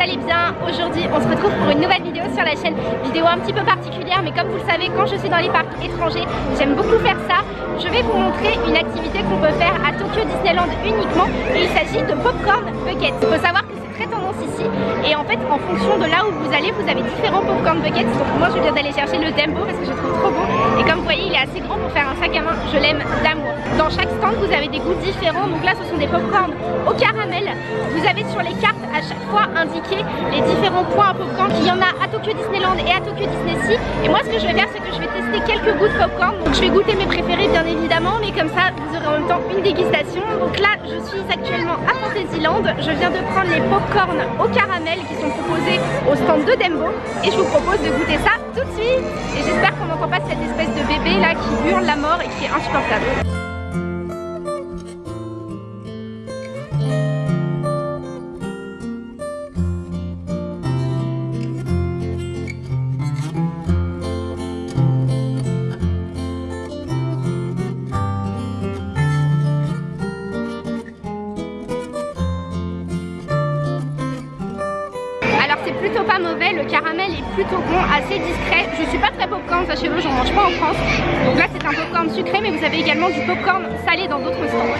allez bien. Aujourd'hui on se retrouve pour une nouvelle vidéo sur la chaîne Vidéo un petit peu particulière mais comme vous le savez quand je suis dans les parcs étrangers J'aime beaucoup faire ça. Je vais vous montrer une activité qu'on peut faire à Tokyo Disneyland uniquement Et il s'agit de Popcorn Bucket. Il faut savoir que c'est très tendance ici Et en fait en fonction de là où vous allez vous avez différents Popcorn Buckets. Donc moi je viens d'aller chercher le Dembo parce que je trouve trop beau Et comme vous voyez il est assez grand pour faire un sac à main. Je l'aime d'amour. Dans chaque stand vous avez des goûts différents. Donc là ce sont des popcorn au caramel. Vous avez sur les cartes à chaque fois indiquer les différents points à popcorn. Qu'il y en a à Tokyo Disneyland et à Tokyo Disney Sea. Et moi ce que je vais faire c'est que je vais tester quelques goûts de popcorn. Donc je vais goûter mes préférés bien évidemment. Mais comme ça vous aurez en même temps une dégustation. Donc là je suis actuellement à Fantasyland. Je viens de prendre les popcorn au caramel qui sont proposés au stand de Dembo et je vous propose de goûter ça tout de suite. Et j'espère qu'on n'entend pas cette espèce de bébé là qui hurle la mort et qui est insupportable. Plutôt pas mauvais, le caramel est plutôt bon, assez discret. Je suis pas très popcorn, sachez-le, j'en mange pas en France. Donc là c'est un popcorn sucré, mais vous avez également du popcorn salé dans d'autres stands.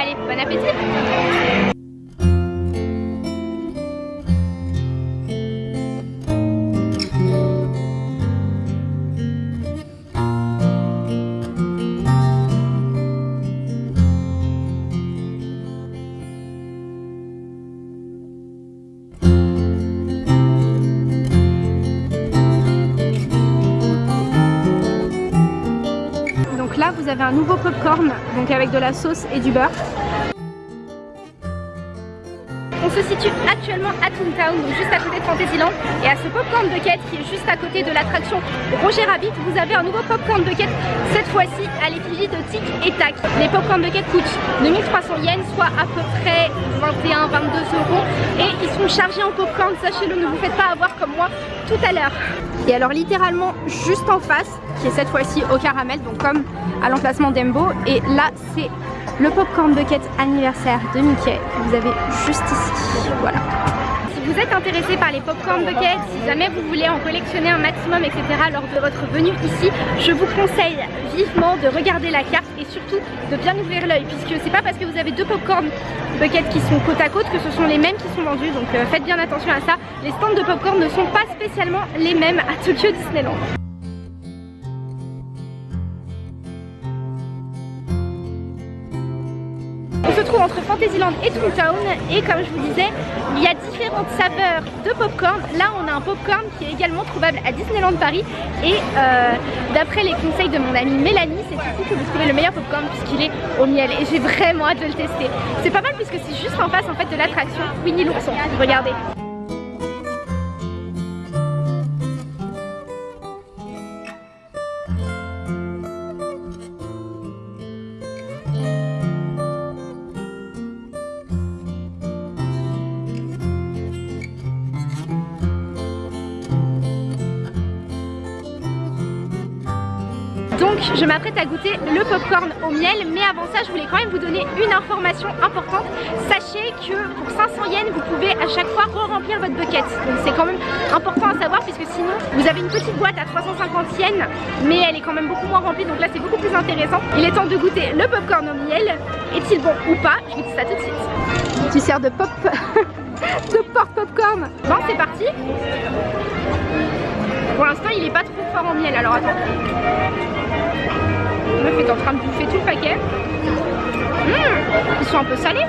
Allez, bon appétit un nouveau popcorn, donc avec de la sauce et du beurre. On se situe actuellement à Toontown, donc juste à côté de Fantasyland. Et à ce Popcorn Bucket qui est juste à côté de l'attraction Roger Rabbit, vous avez un nouveau Popcorn Bucket, cette fois-ci à l'effigie de Tic et Tac. Les Popcorn Bucket coûtent 2300 yens, soit à peu près 21-22 euros. Ils sont chargés en popcorn, sachez-le, ne vous faites pas avoir comme moi tout à l'heure. Et alors littéralement juste en face, qui est cette fois-ci au caramel, donc comme à l'emplacement d'Embo. Et là, c'est le Popcorn Bucket anniversaire de Mickey que vous avez juste ici. Voilà. Vous êtes intéressé par les Popcorn Buckets, si jamais vous voulez en collectionner un maximum, etc. lors de votre venue ici, je vous conseille vivement de regarder la carte et surtout de bien ouvrir l'œil puisque c'est pas parce que vous avez deux Popcorn Buckets qui sont côte à côte que ce sont les mêmes qui sont vendus donc euh, faites bien attention à ça. Les stands de popcorn ne sont pas spécialement les mêmes à Tokyo Disneyland. On se trouve entre Fantasyland et Toontown et comme je vous disais, il y a différentes saveurs de popcorn. Là on a un popcorn qui est également trouvable à Disneyland Paris et euh, d'après les conseils de mon amie Mélanie, c'est ici que vous trouvez le meilleur popcorn puisqu'il est au miel et j'ai vraiment hâte de le tester. C'est pas mal puisque c'est juste en face en fait de l'attraction Winnie l'ourson. Regardez. Donc je m'apprête à goûter le popcorn au miel mais avant ça je voulais quand même vous donner une information importante. Sachez que pour 500 yens vous pouvez à chaque fois re-remplir votre bucket. Donc c'est quand même important à savoir puisque sinon vous avez une petite boîte à 350 yens Mais elle est quand même beaucoup moins remplie. Donc là c'est beaucoup plus intéressant. Il est temps de goûter le popcorn au miel. Est-il bon ou pas? Je vous dis ça tout de suite. Tu sers de pop de porte popcorn. Bon c'est parti. Pour l'instant il est pas trop fort en miel alors attends meuf est en train de bouffer tout le paquet. Mmh, ils sont un peu salés.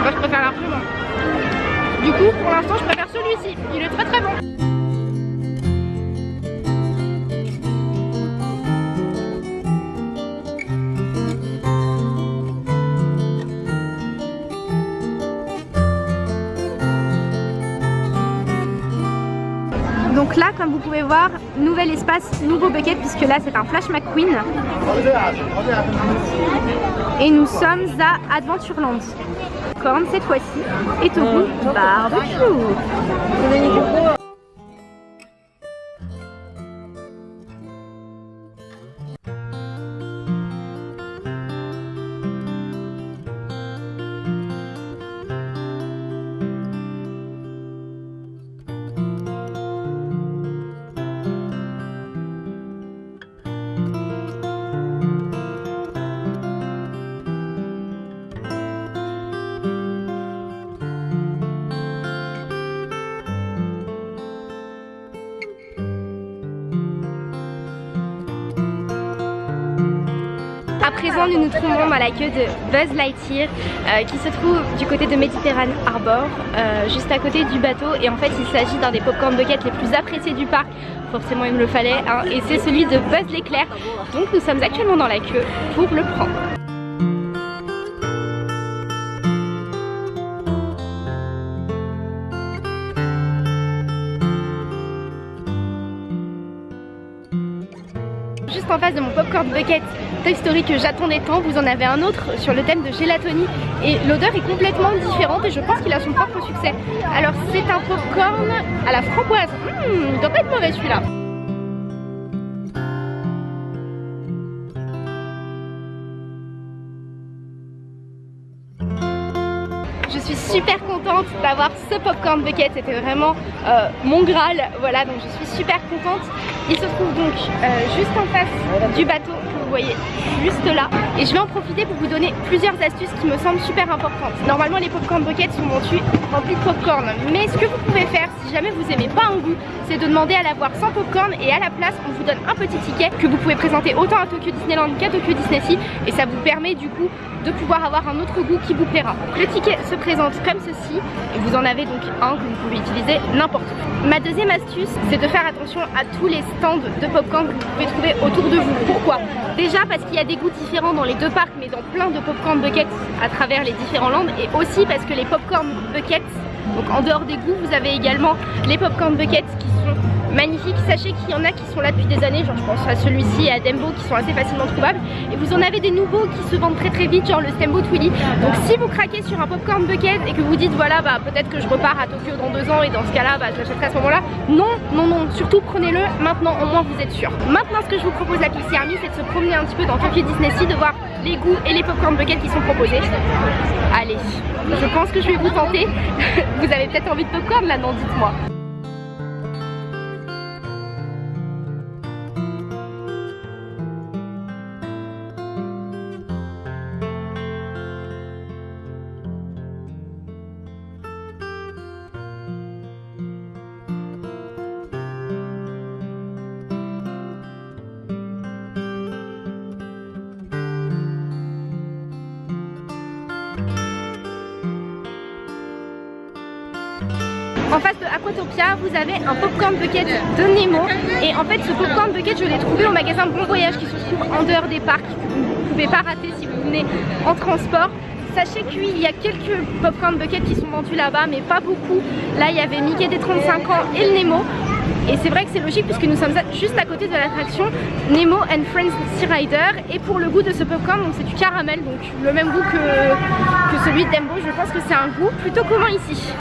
Moi je préfère largement. Du coup pour l'instant je préfère celui-ci. Il est très très bon. Comme vous pouvez voir, nouvel espace, nouveau bucket, puisque là c'est un Flash McQueen. Et nous sommes à Adventureland. Corne cette fois-ci est au goût barbecue. Présent, nous nous trouvons dans la queue de Buzz Lightyear euh, qui se trouve du côté de Mediterranean Harbor, euh, juste à côté du bateau. Et en fait, il s'agit d'un des popcorn buckets les plus appréciés du parc. Forcément, il me le fallait. Hein, et c'est celui de Buzz l'éclair. Donc, nous sommes actuellement dans la queue pour le prendre. Juste en face de mon popcorn bucket Toy Story que j'attendais tant, vous en avez un autre sur le thème de Gélatonie et l'odeur est complètement différente et je pense qu'il a son propre succès. Alors c'est un popcorn à la framboise, mmh, il doit pas être mauvais celui-là. Je suis super contente d'avoir ce popcorn bucket, c'était vraiment euh, mon graal, voilà donc je suis super contente. Il se trouve donc euh, juste en face du bateau vous voyez juste là et je vais en profiter pour vous donner plusieurs astuces qui me semblent super importantes. Normalement les popcorn buckets sont remplis de popcorn mais ce que vous pouvez faire si jamais vous aimez pas un goût c'est de demander à l'avoir sans popcorn et à la place on vous donne un petit ticket que vous pouvez présenter autant à Tokyo Disneyland qu'à Tokyo Disney Sea et ça vous permet du coup de pouvoir avoir un autre goût qui vous plaira. Le ticket se présente comme ceci et vous en avez donc un que vous pouvez utiliser n'importe où. Ma deuxième astuce c'est de faire attention à tous les stands de popcorn que vous pouvez trouver autour de vous. Pourquoi? Déjà parce qu'il y a des goûts différents dans les deux parcs mais dans plein de popcorn buckets à travers les différents landes. Et aussi parce que les popcorn buckets, donc en dehors des goûts, vous avez également les popcorn buckets qui sont magnifiques. Sachez qu'il y en a qui sont là depuis des années, genre je pense à celui-ci et à Dembo qui sont assez facilement trouvables. Et vous en avez des nouveaux qui se vendent très très vite, genre le Stembo Twilly. Donc si vous craquez sur un popcorn bucket et que vous dites voilà bah peut-être que je repars à Tokyo dans deux ans et dans ce cas là bah je l'achèterai à ce moment là. Non, non, non, surtout prenez-le maintenant, au moins vous êtes sûr. Maintenant ce que je vous propose la Pixie Army c'est de se promener un petit peu dans Tokyo Disney Sea, de voir les goûts et les popcorn buckets qui sont proposés. Allez, je pense que je vais vous tenter. vous avez peut-être envie de popcorn là, non dites-moi. En face de Aquatopia, vous avez un popcorn bucket de Nemo. Et en fait, ce popcorn bucket, je l'ai trouvé au magasin Bon Voyage qui se trouve en dehors des parcs. Vous ne pouvez pas rater si vous venez en transport. Sachez qu'il y a quelques popcorn buckets qui sont vendus là-bas, mais pas beaucoup. Là, il y avait Mickey des 35 ans et le Nemo. Et c'est vrai que c'est logique puisque nous sommes juste à côté de l'attraction Nemo and Friends Sea Rider. Et pour le goût de ce popcorn, c'est du caramel, donc le même goût que, celui de Dembo. Je pense que c'est un goût plutôt commun ici.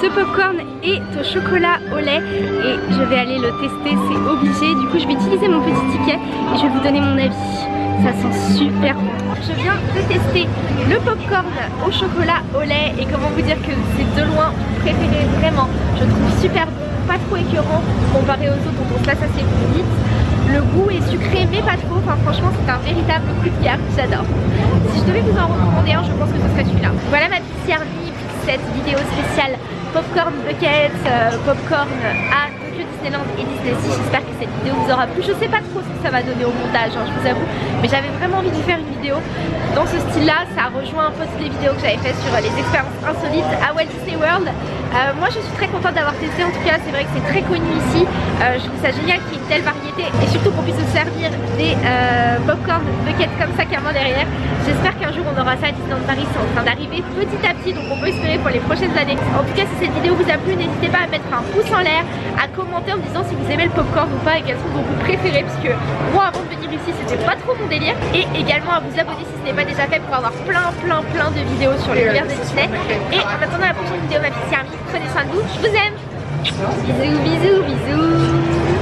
Ce popcorn est au chocolat au lait et je vais aller le tester, c'est obligé. Du coup, je vais utiliser mon petit ticket et je vais vous donner mon avis. Ça sent super bon. Je viens de tester le popcorn au chocolat au lait et comment vous dire que c'est de loin préféré vraiment. Je trouve super bon, pas trop écœurant comparé aux autres dont on se lasse assez vite. Le goût est sucré mais pas trop, enfin franchement c'est un véritable coup de cœur, j'adore. Si je devais vous en recommander un, je pense que ce serait celui-là. Voilà ma petite servie cette vidéo spéciale popcorn bucket, euh, popcorn à Tokyo Disneyland et Disney Sea. J'espère que cette vidéo vous aura plu. Je sais pas trop ce que ça va donner au montage, hein, je vous avoue, mais j'avais vraiment envie de faire une vidéo dans ce style-là. Ça rejoint un peu les vidéos que j'avais fait sur les expériences insolites à Walt Disney World. Euh, moi je suis très contente d'avoir testé en tout cas, c'est vrai que c'est très connu ici. Euh, je trouve ça génial qu'il y ait une telle variété et surtout qu'on puisse se servir des euh, popcorn buckets comme ça carrément derrière. J'espère qu'un jour on aura ça à Disneyland Paris, c'est en train d'arriver petit à petit donc on peut espérer pour les prochaines années. En tout cas si cette vidéo vous a plu, n'hésitez pas à mettre un pouce en l'air, à commenter en me disant si vous aimez le popcorn ou pas et quels sont vos goûts préférés puisque moi avant de venir ici c'était pas trop mon délire et également à vous abonner si ce n'est pas déjà fait pour avoir plein plein plein de vidéos sur l'univers de Disney et en attendant la prochaine vidéo ma fille Prenez soin de vous, je vous aime. Bisous bisous bisous